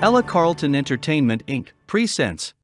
Ella Carlton Entertainment Inc. presents